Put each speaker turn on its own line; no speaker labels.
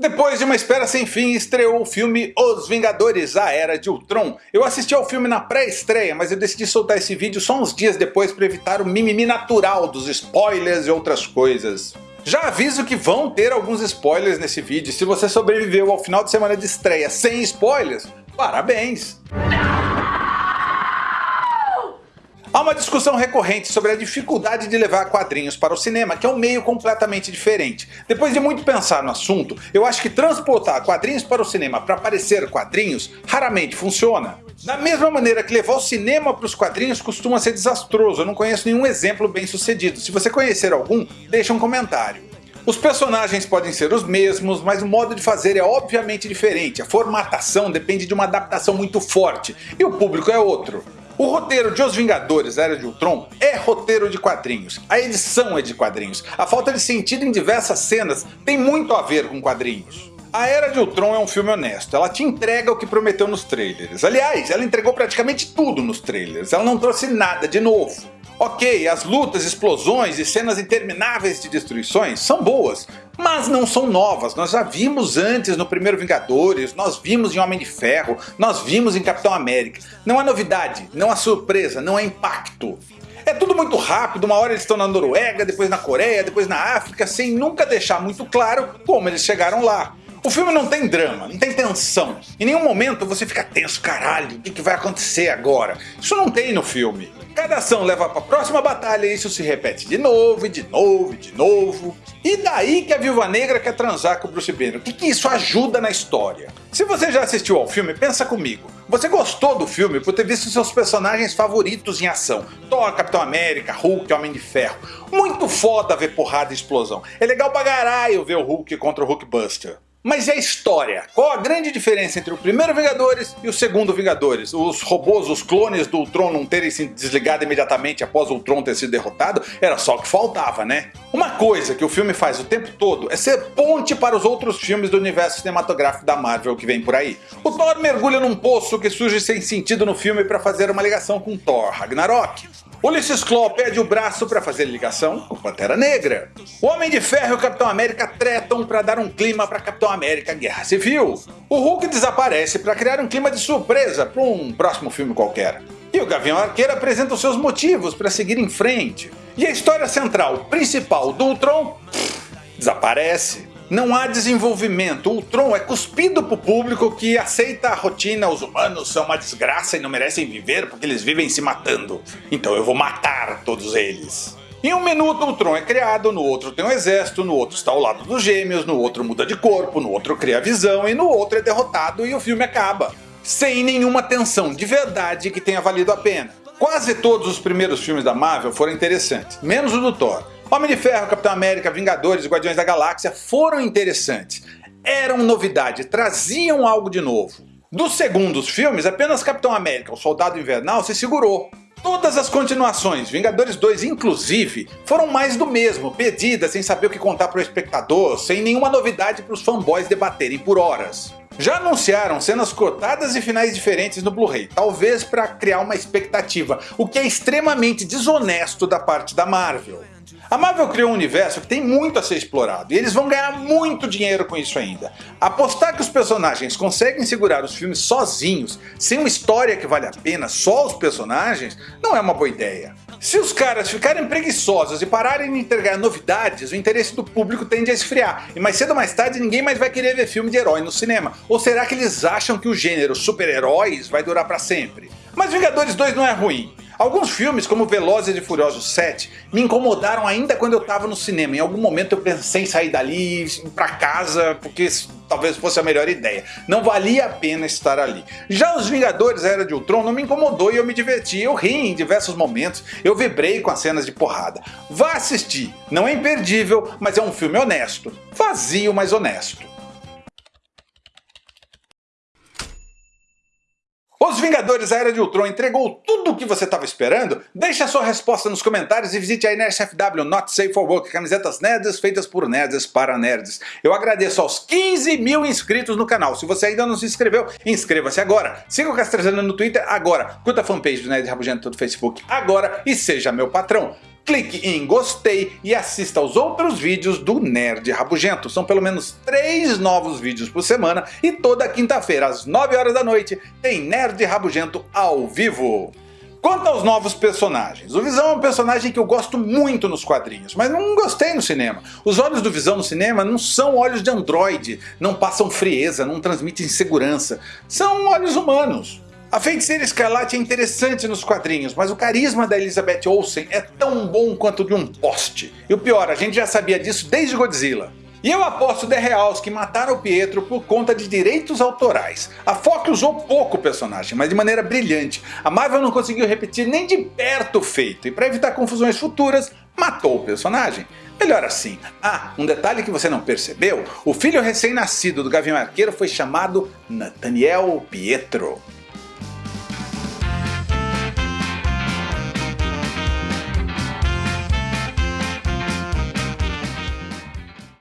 Depois de uma espera sem fim, estreou o filme Os Vingadores, A Era de Ultron. Eu assisti ao filme na pré-estreia, mas eu decidi soltar esse vídeo só uns dias depois para evitar o mimimi natural dos spoilers e outras coisas. Já aviso que vão ter alguns spoilers nesse vídeo, se você sobreviveu ao final de semana de estreia sem spoilers, parabéns! Há uma discussão recorrente sobre a dificuldade de levar quadrinhos para o cinema, que é um meio completamente diferente. Depois de muito pensar no assunto, eu acho que transportar quadrinhos para o cinema para parecer quadrinhos raramente funciona. Da mesma maneira que levar o cinema para os quadrinhos costuma ser desastroso, eu não conheço nenhum exemplo bem sucedido. Se você conhecer algum, deixa um comentário. Os personagens podem ser os mesmos, mas o modo de fazer é obviamente diferente, a formatação depende de uma adaptação muito forte, e o público é outro. O roteiro de Os Vingadores Era de Ultron é roteiro de quadrinhos, a edição é de quadrinhos, a falta de sentido em diversas cenas tem muito a ver com quadrinhos. A Era de Ultron é um filme honesto, ela te entrega o que prometeu nos trailers. Aliás, ela entregou praticamente tudo nos trailers, ela não trouxe nada de novo. Ok, as lutas, explosões e cenas intermináveis de destruições são boas, mas não são novas, nós já vimos antes no primeiro Vingadores, nós vimos em Homem de Ferro, nós vimos em Capitão América. Não é novidade, não é surpresa, não é impacto. É tudo muito rápido, uma hora eles estão na Noruega, depois na Coreia, depois na África, sem nunca deixar muito claro como eles chegaram lá. O filme não tem drama, não tem tensão. Em nenhum momento você fica tenso, caralho, o que, vai acontecer agora? Isso não tem no filme. Cada ação leva para a próxima batalha e isso se repete de novo, e de novo, e de novo. E daí que a Viúva Negra quer transar com o Bruce Banner. O que, que isso ajuda na história? Se você já assistiu ao filme, pensa comigo. Você gostou do filme por ter visto seus personagens favoritos em ação. Thor, Capitão América, Hulk, Homem de Ferro. Muito foda ver porrada e explosão. É legal pra caralho ver o Hulk contra o Hulkbuster. Mas a história? Qual a grande diferença entre o primeiro Vingadores e o segundo Vingadores? Os robôs, os clones do Ultron não terem se desligado imediatamente após o Ultron ter sido derrotado? Era só o que faltava, né? Uma coisa que o filme faz o tempo todo é ser ponte para os outros filmes do universo cinematográfico da Marvel que vem por aí. O Thor mergulha num poço que surge sem sentido no filme para fazer uma ligação com Thor Ragnarok. Ulysses Claw perde o braço para fazer ligação com Pantera Negra. O Homem de Ferro e o Capitão América tretam para dar um clima para Capitão América Guerra Civil. O Hulk desaparece para criar um clima de surpresa para um próximo filme qualquer. E o Gavião Arqueiro apresenta os seus motivos para seguir em frente. E a história central, principal do Ultron, pff, desaparece. Não há desenvolvimento, o Ultron é cuspido pro público que aceita a rotina, os humanos são uma desgraça e não merecem viver porque eles vivem se matando. Então eu vou matar todos eles. Em um minuto o Ultron é criado, no outro tem um exército, no outro está ao lado dos gêmeos, no outro muda de corpo, no outro cria visão e no outro é derrotado e o filme acaba. Sem nenhuma tensão de verdade que tenha valido a pena. Quase todos os primeiros filmes da Marvel foram interessantes, menos o do Thor. Homem de Ferro, Capitão América, Vingadores e Guardiões da Galáxia foram interessantes. Eram novidade, traziam algo de novo. Dos segundos filmes, apenas Capitão América, o Soldado Invernal, se segurou. Todas as continuações, Vingadores 2 inclusive, foram mais do mesmo, pedidas sem saber o que contar para o espectador, sem nenhuma novidade para os fanboys debaterem por horas. Já anunciaram cenas cortadas e finais diferentes no Blu-ray, talvez para criar uma expectativa, o que é extremamente desonesto da parte da Marvel. A Marvel criou um universo que tem muito a ser explorado, e eles vão ganhar muito dinheiro com isso ainda. Apostar que os personagens conseguem segurar os filmes sozinhos, sem uma história que vale a pena, só os personagens, não é uma boa ideia. Se os caras ficarem preguiçosos e pararem de entregar novidades, o interesse do público tende a esfriar, e mais cedo ou mais tarde ninguém mais vai querer ver filme de herói no cinema. Ou será que eles acham que o gênero super-heróis vai durar para sempre? Mas Vingadores 2 não é ruim. Alguns filmes, como Velozes e Furiosos 7, me incomodaram ainda quando eu estava no cinema. Em algum momento eu pensei em sair dali, ir pra casa, porque talvez fosse a melhor ideia. Não valia a pena estar ali. Já Os Vingadores Era de Ultron não me incomodou e eu me diverti. Eu ri em diversos momentos, eu vibrei com as cenas de porrada. Vá assistir, não é imperdível, mas é um filme honesto. Vazio, mas honesto. Os Vingadores A Era de Ultron entregou tudo o que você estava esperando? Deixe a sua resposta nos comentários e visite a NSFW Not Safe for Work, camisetas nerds feitas por nerds para nerds. Eu agradeço aos 15 mil inscritos no canal. Se você ainda não se inscreveu, inscreva-se agora. Siga o Castrezano no Twitter agora. Curta a fanpage do Nerd Rabugento no Facebook agora e seja meu patrão. Clique em gostei e assista aos outros vídeos do Nerd Rabugento. São pelo menos três novos vídeos por semana e toda quinta-feira às 9 horas da noite tem Nerd Rabugento ao vivo. Quanto aos novos personagens, o Visão é um personagem que eu gosto muito nos quadrinhos, mas não gostei no cinema. Os olhos do Visão no cinema não são olhos de androide, não passam frieza, não transmitem segurança, são olhos humanos. A Feiticeira Escarlate é interessante nos quadrinhos, mas o carisma da Elizabeth Olsen é tão bom quanto de um poste. E o pior, a gente já sabia disso desde Godzilla. E eu aposto de reals que mataram o Pietro por conta de direitos autorais. A Fox usou pouco o personagem, mas de maneira brilhante. A Marvel não conseguiu repetir nem de perto o feito, e para evitar confusões futuras, matou o personagem. Melhor assim. Ah, um detalhe que você não percebeu, o filho recém-nascido do Gavião Arqueiro foi chamado Nathaniel Pietro.